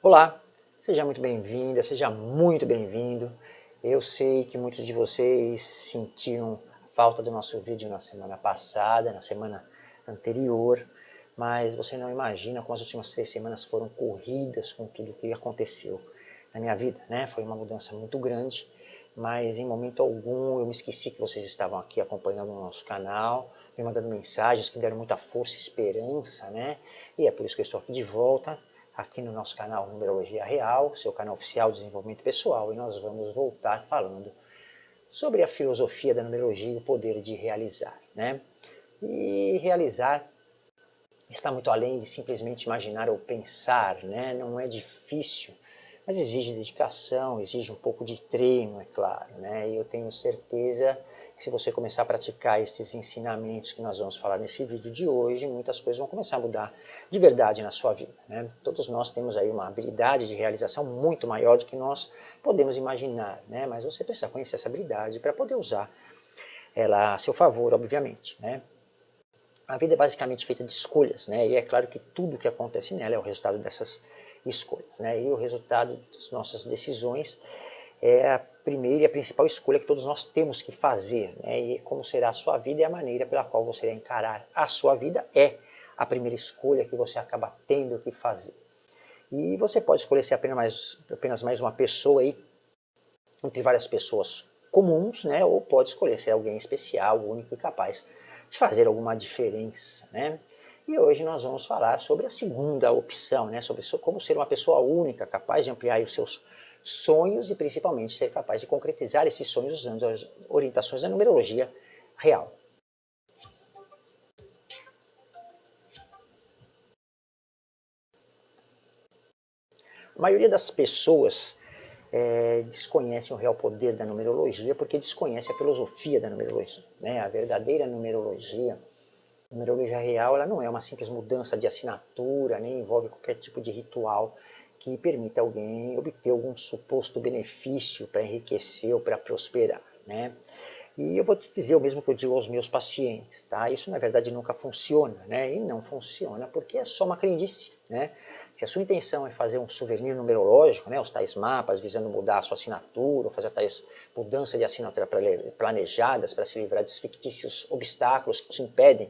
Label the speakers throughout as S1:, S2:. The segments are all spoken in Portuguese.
S1: Olá, seja muito bem-vinda, seja muito bem-vindo. Eu sei que muitos de vocês sentiram falta do nosso vídeo na semana passada, na semana anterior, mas você não imagina como as últimas três semanas foram corridas com tudo o que aconteceu na minha vida, né? Foi uma mudança muito grande, mas em momento algum eu me esqueci que vocês estavam aqui acompanhando o nosso canal, me mandando mensagens que deram muita força e esperança, né? E é por isso que eu estou aqui de volta, aqui no nosso canal Numerologia Real, seu canal oficial de desenvolvimento pessoal, e nós vamos voltar falando sobre a filosofia da numerologia e o poder de realizar, né? E realizar está muito além de simplesmente imaginar ou pensar, né? Não é difícil, mas exige dedicação, exige um pouco de treino, é claro, né? E eu tenho certeza se você começar a praticar esses ensinamentos que nós vamos falar nesse vídeo de hoje, muitas coisas vão começar a mudar de verdade na sua vida. Né? Todos nós temos aí uma habilidade de realização muito maior do que nós podemos imaginar, né? mas você precisa conhecer essa habilidade para poder usar ela a seu favor, obviamente. Né? A vida é basicamente feita de escolhas, né? e é claro que tudo que acontece nela é o resultado dessas escolhas. Né? E o resultado das nossas decisões é a primeira e a principal escolha que todos nós temos que fazer. Né? E como será a sua vida e a maneira pela qual você irá encarar a sua vida é a primeira escolha que você acaba tendo que fazer. E você pode escolher ser apenas mais, apenas mais uma pessoa aí, entre várias pessoas comuns, né? ou pode escolher ser alguém especial, único e capaz de fazer alguma diferença. Né? E hoje nós vamos falar sobre a segunda opção, né? sobre como ser uma pessoa única, capaz de ampliar os seus sonhos e principalmente ser capaz de concretizar esses sonhos usando as orientações da numerologia real. A maioria das pessoas é, desconhecem o real poder da numerologia porque desconhece a filosofia da numerologia. Né? A verdadeira numerologia, a numerologia real, ela não é uma simples mudança de assinatura, nem envolve qualquer tipo de ritual que permita alguém obter algum suposto benefício para enriquecer ou para prosperar. Né? E eu vou te dizer o mesmo que eu digo aos meus pacientes, tá? Isso na verdade nunca funciona, né? E não funciona porque é só uma crendice, né? Se a sua intenção é fazer um souvenir numerológico, né, os tais mapas visando mudar a sua assinatura, ou fazer tais mudanças de assinatura planejadas para se livrar dos fictícios obstáculos que te impedem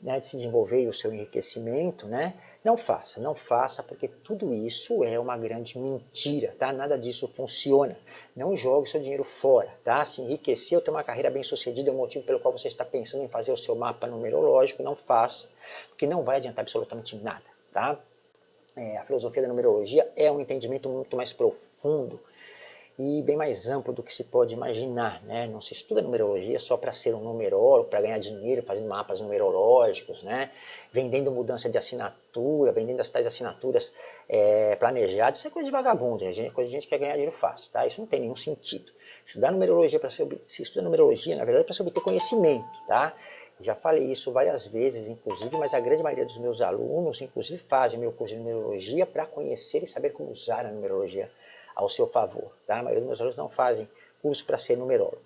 S1: né, de se desenvolver o seu enriquecimento, né, não faça, não faça, porque tudo isso é uma grande mentira, tá? Nada disso funciona. Não jogue seu dinheiro fora, tá? Se enriquecer ou ter uma carreira bem sucedida é o motivo pelo qual você está pensando em fazer o seu mapa numerológico, não faça, porque não vai adiantar absolutamente nada, tá? É, a filosofia da numerologia é um entendimento muito mais profundo e bem mais amplo do que se pode imaginar. Né? Não se estuda numerologia só para ser um numerólogo, para ganhar dinheiro fazendo mapas numerológicos, né? vendendo mudança de assinatura, vendendo as tais assinaturas é, planejadas. Isso é coisa de vagabundo, é coisa de gente que quer ganhar dinheiro fácil. Tá? Isso não tem nenhum sentido. Estudar numerologia para se, se estuda numerologia, na verdade, para se obter conhecimento. Tá? Já falei isso várias vezes, inclusive, mas a grande maioria dos meus alunos, inclusive, fazem meu curso de numerologia para conhecer e saber como usar a numerologia ao seu favor. Tá? A maioria dos meus alunos não fazem curso para ser numerólogo.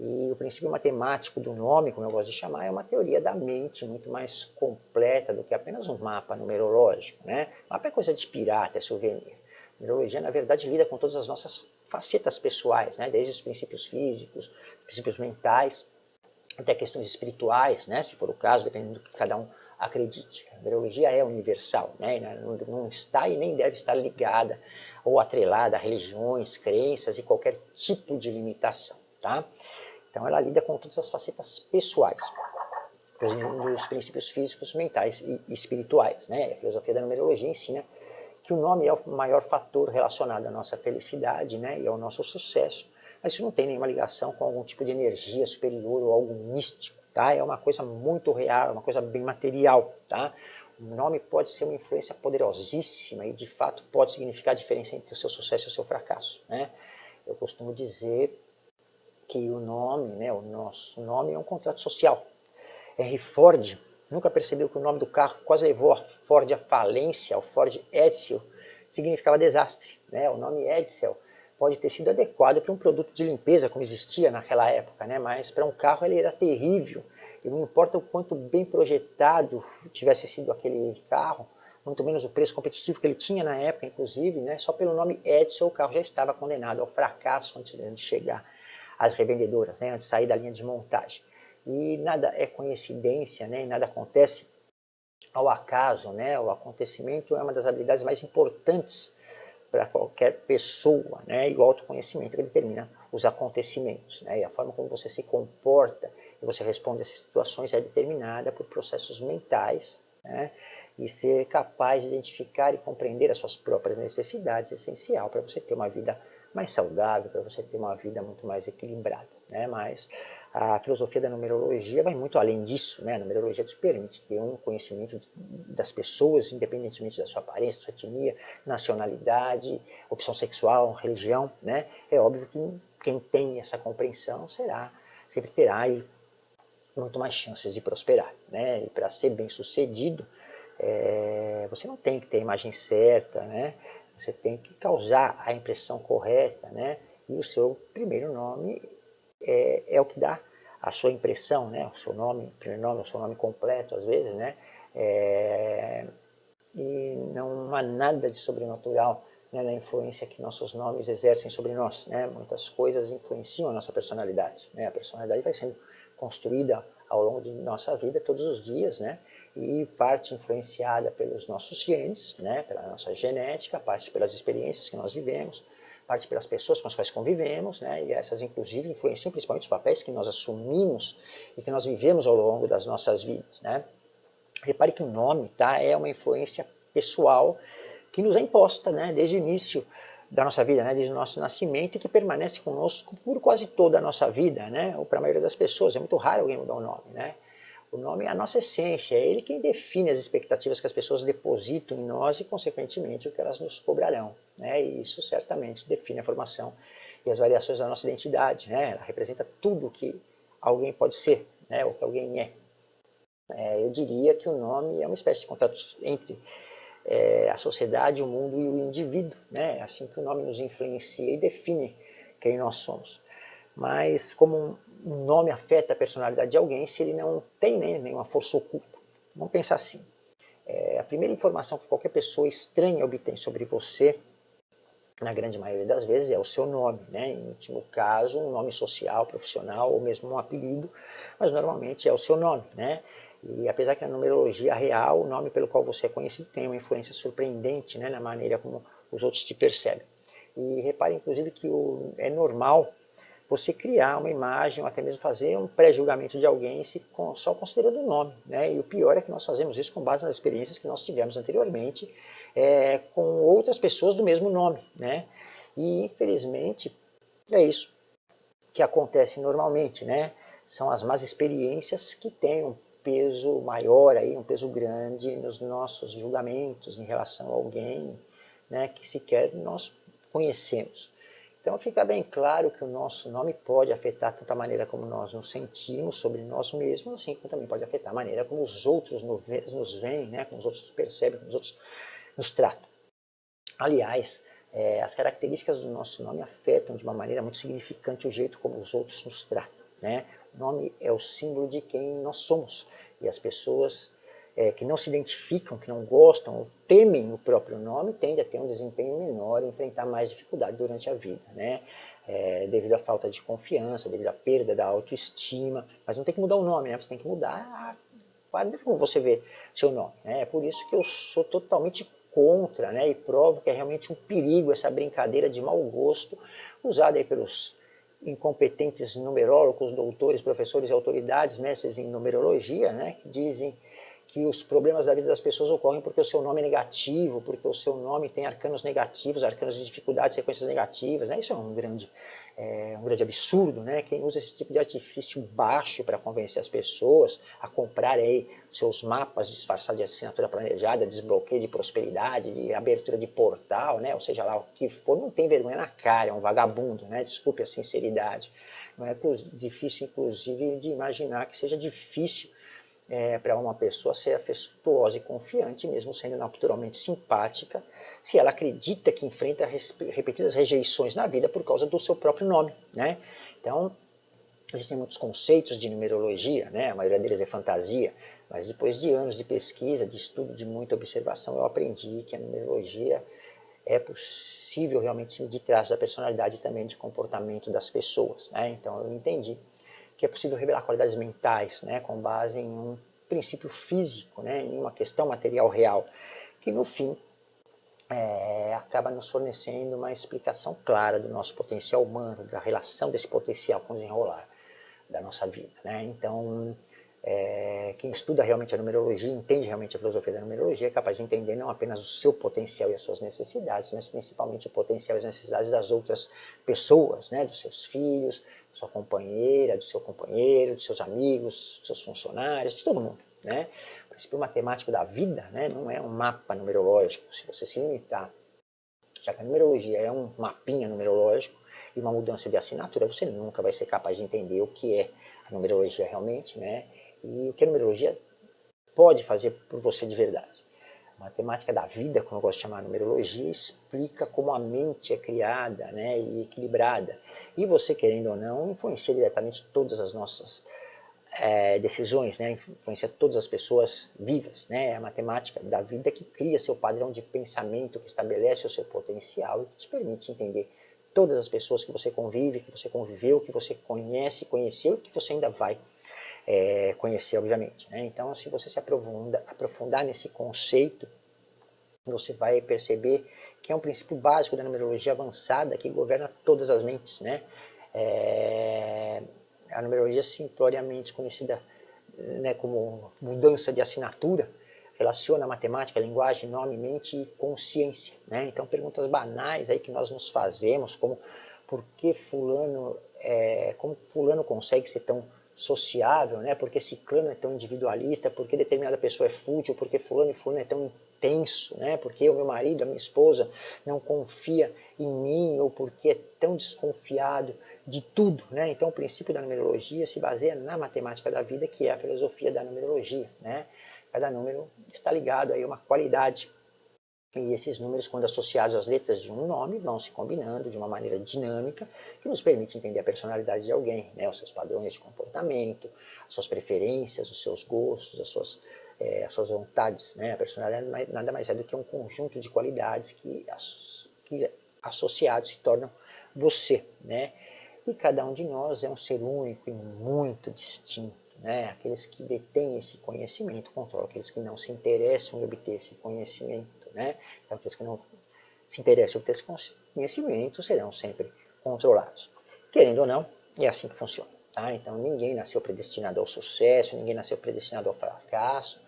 S1: E o princípio matemático do nome, como eu gosto de chamar, é uma teoria da mente muito mais completa do que apenas um mapa numerológico. Né? Mapa é coisa de pirata, é souvenir. A numerologia, na verdade, lida com todas as nossas facetas pessoais, né? desde os princípios físicos, princípios mentais, até questões espirituais, né? se for o caso, dependendo do que cada um acredite. A numerologia é universal, né? não, não está e nem deve estar ligada ou atrelada a religiões, crenças e qualquer tipo de limitação. Tá? Então ela lida com todas as facetas pessoais, dos princípios físicos, mentais e espirituais. Né? A filosofia da numerologia ensina que o nome é o maior fator relacionado à nossa felicidade né? e ao nosso sucesso, mas isso não tem nenhuma ligação com algum tipo de energia superior ou algo místico, tá? É uma coisa muito real, uma coisa bem material, tá? Nome pode ser uma influência poderosíssima e de fato pode significar a diferença entre o seu sucesso e o seu fracasso, né? Eu costumo dizer que o nome, né, o nosso nome é um contrato social. Henry Ford nunca percebeu que o nome do carro quase levou a Ford à falência, o Ford Edsel, significava desastre. Né? O nome Edsel pode ter sido adequado para um produto de limpeza, como existia naquela época, né? mas para um carro ele era terrível. E não importa o quanto bem projetado tivesse sido aquele carro, muito menos o preço competitivo que ele tinha na época, inclusive, né? só pelo nome Edson o carro já estava condenado ao fracasso antes de chegar às revendedoras, né? antes de sair da linha de montagem. E nada é coincidência, né? nada acontece ao acaso, né? o acontecimento é uma das habilidades mais importantes para qualquer pessoa, né? e o autoconhecimento que determina os acontecimentos. Né? E a forma como você se comporta e você responde essas situações é determinada por processos mentais né? e ser capaz de identificar e compreender as suas próprias necessidades é essencial para você ter uma vida mais saudável, para você ter uma vida muito mais equilibrada. Né? Mas a filosofia da numerologia vai muito além disso. Né? A numerologia te permite ter um conhecimento das pessoas, independentemente da sua aparência, sua etnia, nacionalidade, opção sexual, religião. Né? É óbvio que quem tem essa compreensão será, sempre terá aí muito mais chances de prosperar. Né? E para ser bem sucedido, é, você não tem que ter a imagem certa, né? você tem que causar a impressão correta, né? e o seu primeiro nome é, é o que dá a sua impressão, né? o seu nome, primeiro nome, o seu nome completo, às vezes, né? É, e não há nada de sobrenatural né, na influência que nossos nomes exercem sobre nós. Né? Muitas coisas influenciam a nossa personalidade. Né? A personalidade vai sendo construída ao longo de nossa vida, todos os dias, né? e parte influenciada pelos nossos genes, né? pela nossa genética, parte pelas experiências que nós vivemos, parte pelas pessoas com as quais convivemos, né? e essas inclusive influenciam principalmente os papéis que nós assumimos e que nós vivemos ao longo das nossas vidas. Né? Repare que o nome tá, é uma influência pessoal que nos é imposta né? desde o início da nossa vida, né, desde o nosso nascimento e que permanece conosco por quase toda a nossa vida, né, ou para a maioria das pessoas. É muito raro alguém mudar o nome, né? O nome é a nossa essência, é ele quem define as expectativas que as pessoas depositam em nós e, consequentemente, o que elas nos cobrarão. Né? E isso certamente define a formação e as variações da nossa identidade. Né? Ela representa tudo que alguém pode ser, né? o que alguém é. é. Eu diria que o nome é uma espécie de contato entre é, a sociedade, o mundo e o indivíduo. Né? É assim que o nome nos influencia e define quem nós somos. Mas como um nome afeta a personalidade de alguém se ele não tem né, nenhuma força oculta? Vamos pensar assim. É, a primeira informação que qualquer pessoa estranha obtém sobre você, na grande maioria das vezes, é o seu nome. Né? Em último caso, um nome social, profissional ou mesmo um apelido, mas normalmente é o seu nome. Né? E apesar que na numerologia real, o nome pelo qual você é conhecido tem uma influência surpreendente né, na maneira como os outros te percebem. E repare, inclusive, que o, é normal você criar uma imagem ou até mesmo fazer um pré-julgamento de alguém se, só considerando o nome. Né? E o pior é que nós fazemos isso com base nas experiências que nós tivemos anteriormente é, com outras pessoas do mesmo nome. Né? E, infelizmente, é isso que acontece normalmente. Né? São as más experiências que têm um peso maior, aí, um peso grande nos nossos julgamentos em relação a alguém né, que sequer nós conhecemos. Então fica bem claro que o nosso nome pode afetar tanto a maneira como nós nos sentimos sobre nós mesmos, assim como também pode afetar a maneira como os outros nos veem, né, como os outros percebem, como os outros nos tratam. Aliás, é, as características do nosso nome afetam de uma maneira muito significante o jeito como os outros nos tratam. Né? Nome é o símbolo de quem nós somos. E as pessoas é, que não se identificam, que não gostam ou temem o próprio nome, tendem a ter um desempenho menor e enfrentar mais dificuldade durante a vida. Né? É, devido à falta de confiança, devido à perda da autoestima. Mas não tem que mudar o nome, né? você tem que mudar a como você vê seu nome. Né? É por isso que eu sou totalmente contra né? e provo que é realmente um perigo essa brincadeira de mau gosto usada aí pelos incompetentes numerólogos, doutores, professores e autoridades, mestres em numerologia, né, que dizem que os problemas da vida das pessoas ocorrem porque o seu nome é negativo, porque o seu nome tem arcanos negativos, arcanos de dificuldades, sequências negativas. Né? Isso é um grande, é, um grande absurdo. Né? Quem usa esse tipo de artifício baixo para convencer as pessoas a comprar aí seus mapas disfarçados de assinatura planejada, desbloqueio de prosperidade, de abertura de portal, né? ou seja lá o que for, não tem vergonha na cara, é um vagabundo, né? desculpe a sinceridade. Não é difícil, inclusive, de imaginar que seja difícil é, para uma pessoa ser afetuosa e confiante, mesmo sendo naturalmente simpática, se ela acredita que enfrenta repetidas rejeições na vida por causa do seu próprio nome. Né? Então, existem muitos conceitos de numerologia, né? a maioria deles é fantasia, Mas depois de anos de pesquisa, de estudo, de muita observação, eu aprendi que a numerologia é possível realmente medir traços da personalidade e também de comportamento das pessoas. Né? Então eu entendi que é possível revelar qualidades mentais né, com base em um princípio físico, né, em uma questão material real, que no fim é, acaba nos fornecendo uma explicação clara do nosso potencial humano, da relação desse potencial com o desenrolar da nossa vida. Né? Então, é, quem estuda realmente a numerologia, entende realmente a filosofia da numerologia, é capaz de entender não apenas o seu potencial e as suas necessidades, mas principalmente o potencial e as necessidades das outras pessoas, né? dos seus filhos, da sua companheira, do seu companheiro, dos seus amigos, dos seus funcionários, de todo mundo. Né? Princípio matemático da vida né? não é um mapa numerológico. Se você se limitar, já que a numerologia é um mapinha numerológico e uma mudança de assinatura, você nunca vai ser capaz de entender o que é a numerologia realmente, né? e o que a numerologia pode fazer por você de verdade. A matemática da vida, como eu gosto de chamar a numerologia, explica como a mente é criada né, e equilibrada. E você, querendo ou não, influencia diretamente todas as nossas é, decisões, né, influencia todas as pessoas vivas. Né, é a matemática da vida que cria seu padrão de pensamento, que estabelece o seu potencial e que te permite entender todas as pessoas que você convive, que você conviveu, que você conhece, conheceu e que você ainda vai é, conhecer, obviamente. Né? Então, se você se aprofunda, aprofundar nesse conceito, você vai perceber que é um princípio básico da numerologia avançada que governa todas as mentes. Né? É, a numerologia simploriamente conhecida né, como mudança de assinatura, relaciona matemática, linguagem, nome, mente e consciência. Né? Então, perguntas banais aí que nós nos fazemos, como por que fulano, é, como fulano consegue ser tão sociável, né? porque ciclano é tão individualista, porque determinada pessoa é fútil, porque fulano e fulano é tão intenso, né? porque o meu marido, a minha esposa não confia em mim, ou porque é tão desconfiado de tudo. Né? Então o princípio da numerologia se baseia na matemática da vida, que é a filosofia da numerologia. Né? Cada número está ligado a uma qualidade e esses números, quando associados às letras de um nome, vão se combinando de uma maneira dinâmica que nos permite entender a personalidade de alguém, né? os seus padrões de comportamento, as suas preferências, os seus gostos, as suas, é, as suas vontades. Né? A personalidade nada mais é do que um conjunto de qualidades que, que associados se tornam você. Né? E cada um de nós é um ser único e muito distinto. Né? Aqueles que detêm esse conhecimento controlam aqueles que não se interessam em obter esse conhecimento né? Então, aqueles que não se interessam por esse conhecimento serão sempre controlados. Querendo ou não, é assim que funciona. Tá? Então, ninguém nasceu predestinado ao sucesso, ninguém nasceu predestinado ao fracasso.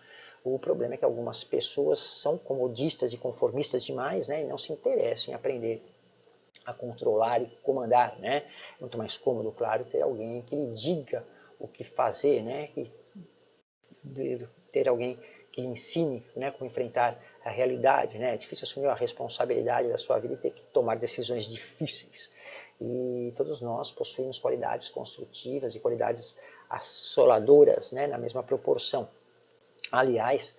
S1: O problema é que algumas pessoas são comodistas e conformistas demais né? e não se interessam em aprender a controlar e comandar. Né? Muito mais cômodo, claro, ter alguém que lhe diga o que fazer, né? E ter alguém que lhe ensine né, como enfrentar a realidade, né? É difícil assumir a responsabilidade da sua vida e ter que tomar decisões difíceis. E todos nós possuímos qualidades construtivas e qualidades assoladoras, né? Na mesma proporção. Aliás,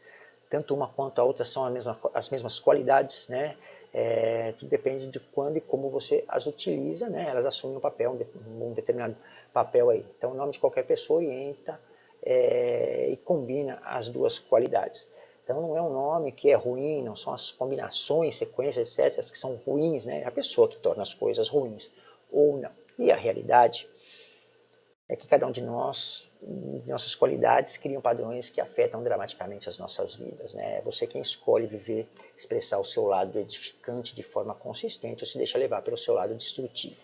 S1: tanto uma quanto a outra são mesma, as mesmas qualidades, né? É, tudo depende de quando e como você as utiliza, né? Elas assumem um papel, um determinado papel aí. Então, o nome de qualquer pessoa orienta é, e combina as duas qualidades. Então não é um nome que é ruim, não são as combinações, sequências, etc., que são ruins, né? É a pessoa que torna as coisas ruins ou não. E a realidade é que cada um de nós, nossas qualidades, criam padrões que afetam dramaticamente as nossas vidas. Né? É você quem escolhe viver, expressar o seu lado edificante de forma consistente ou se deixa levar pelo seu lado destrutivo.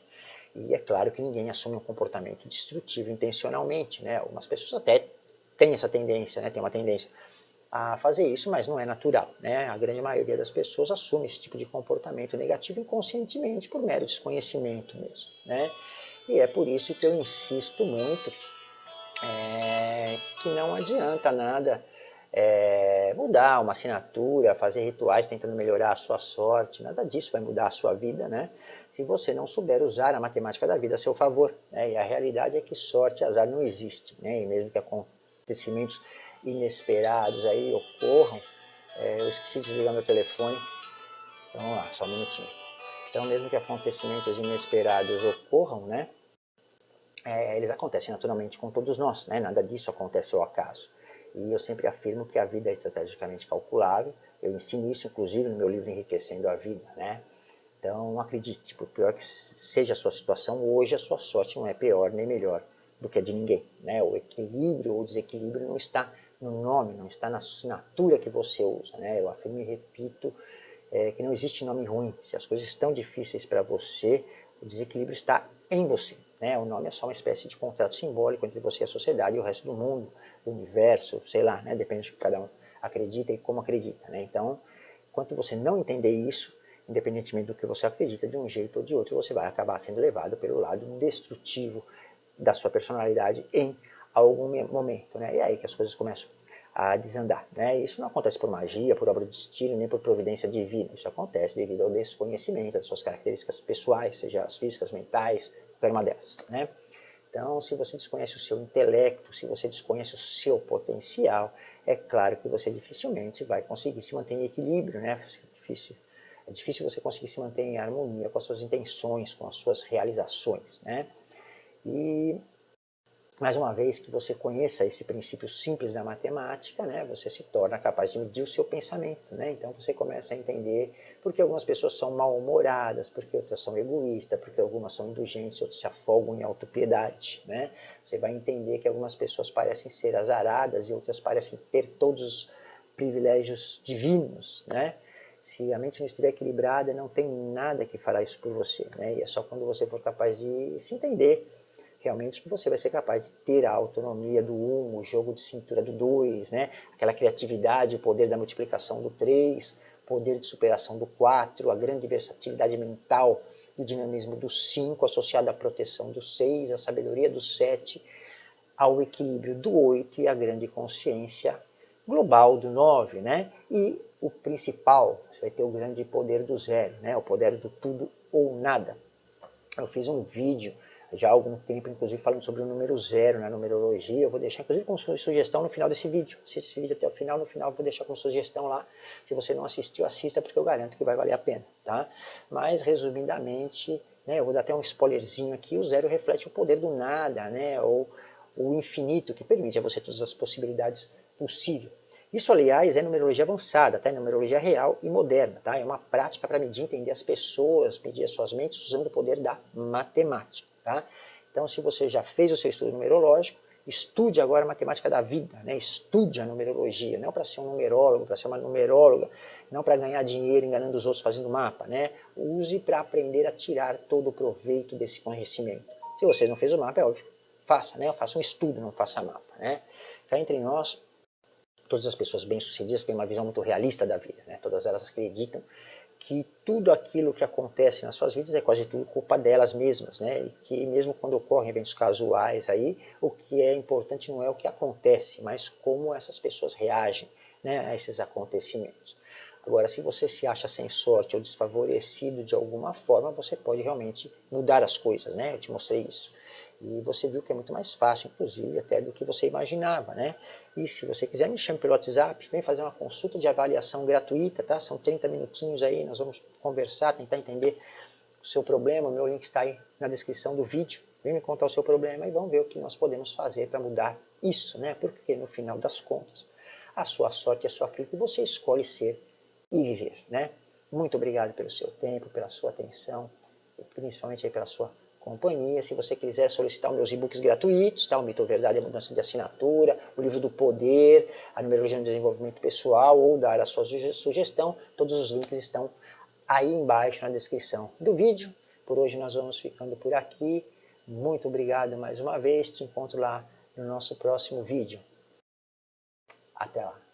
S1: E é claro que ninguém assume um comportamento destrutivo intencionalmente. Né? Algumas pessoas até têm essa tendência, né? tem uma tendência a fazer isso, mas não é natural. Né? A grande maioria das pessoas assume esse tipo de comportamento negativo inconscientemente, por mero desconhecimento mesmo. Né? E é por isso que eu insisto muito é, que não adianta nada é, mudar uma assinatura, fazer rituais tentando melhorar a sua sorte, nada disso vai mudar a sua vida, né? se você não souber usar a matemática da vida a seu favor. Né? E a realidade é que sorte e azar não existe, né? e mesmo que acontecimentos inesperados aí ocorram, é, eu esqueci de desligar meu telefone, então vamos lá, só um minutinho. Então, mesmo que acontecimentos inesperados ocorram, né, é, eles acontecem naturalmente com todos nós, né, nada disso acontece ao acaso. E eu sempre afirmo que a vida é estrategicamente calculável. Eu ensino isso, inclusive, no meu livro Enriquecendo a Vida. Né? Então, acredite, por pior que seja a sua situação, hoje a sua sorte não é pior nem melhor do que a de ninguém. Né? O equilíbrio ou desequilíbrio não está no nome, não está na assinatura que você usa. Né? Eu afirmo e repito é, que não existe nome ruim. Se as coisas estão difíceis para você, o desequilíbrio está em você. Né? O nome é só uma espécie de contrato simbólico entre você e a sociedade e o resto do mundo, do universo, sei lá, né? depende do que cada um acredita e como acredita. Né? Então, enquanto você não entender isso, independentemente do que você acredita, de um jeito ou de outro, você vai acabar sendo levado pelo lado destrutivo da sua personalidade em algum momento. Né? E é aí que as coisas começam a desandar. Né? Isso não acontece por magia, por obra de destino, nem por providência divina. Isso acontece devido ao desconhecimento das suas características pessoais, seja as físicas, mentais, uma delas. Né? Então, se você desconhece o seu intelecto, se você desconhece o seu potencial, é claro que você dificilmente vai conseguir se manter em equilíbrio, né? É difícil, é difícil você conseguir se manter em harmonia com as suas intenções, com as suas realizações, né? E mais uma vez que você conheça esse princípio simples da matemática, né, você se torna capaz de medir o seu pensamento. Né? Então você começa a entender por que algumas pessoas são mal-humoradas, por que outras são egoístas, por que algumas são indulgentes, outras se afogam em autopiedade. Né? Você vai entender que algumas pessoas parecem ser azaradas e outras parecem ter todos os privilégios divinos. Né? Se a mente não estiver equilibrada, não tem nada que fará isso por você. Né? E é só quando você for capaz de se entender realmente que você vai ser capaz de ter a autonomia do 1, o jogo de cintura do 2, né? aquela criatividade, o poder da multiplicação do 3, poder de superação do 4, a grande versatilidade mental e dinamismo do 5, associado à proteção do 6, a sabedoria do 7, ao equilíbrio do 8 e a grande consciência global do 9. Né? E o principal, você vai ter o grande poder do zero, né? o poder do tudo ou nada. Eu fiz um vídeo já há algum tempo, inclusive falando sobre o número zero na numerologia. Eu vou deixar, inclusive, como sugestão no final desse vídeo. Assiste esse vídeo até o final, no final eu vou deixar como sugestão lá. Se você não assistiu, assista, porque eu garanto que vai valer a pena. Tá? Mas, resumidamente, né, eu vou dar até um spoilerzinho aqui, o zero reflete o poder do nada, né, ou o infinito, que permite a você todas as possibilidades possíveis. Isso, aliás, é numerologia avançada, tá? é numerologia real e moderna. Tá? É uma prática para medir, entender as pessoas, medir as suas mentes usando o poder da matemática. Tá? Então, se você já fez o seu estudo numerológico, estude agora a matemática da vida, né? estude a numerologia, não para ser um numerólogo, para ser uma numeróloga, não para ganhar dinheiro enganando os outros fazendo mapa, né? use para aprender a tirar todo o proveito desse conhecimento. Se você não fez o mapa, é óbvio, faça, né? faça um estudo, não faça mapa. Né? Cá entre nós, todas as pessoas bem-sucedidas têm uma visão muito realista da vida, né? todas elas acreditam que tudo aquilo que acontece nas suas vidas é quase tudo culpa delas mesmas, né? E que mesmo quando ocorrem eventos casuais aí, o que é importante não é o que acontece, mas como essas pessoas reagem né, a esses acontecimentos. Agora, se você se acha sem sorte ou desfavorecido de alguma forma, você pode realmente mudar as coisas, né? Eu te mostrei isso. E você viu que é muito mais fácil, inclusive, até do que você imaginava, né? E se você quiser, me chame pelo WhatsApp, vem fazer uma consulta de avaliação gratuita, tá? São 30 minutinhos aí, nós vamos conversar, tentar entender o seu problema, o meu link está aí na descrição do vídeo. Vem me contar o seu problema e vamos ver o que nós podemos fazer para mudar isso, né? Porque no final das contas, a sua sorte é só aquilo que você escolhe ser e viver, né? Muito obrigado pelo seu tempo, pela sua atenção, e principalmente pela sua companhia. Se você quiser solicitar meus e-books gratuitos, tá? o Mito Verdade, a Mudança de Assinatura, o Livro do Poder, a Numerologia no Desenvolvimento Pessoal, ou dar a sua sugestão, todos os links estão aí embaixo na descrição do vídeo. Por hoje nós vamos ficando por aqui. Muito obrigado mais uma vez. Te encontro lá no nosso próximo vídeo. Até lá.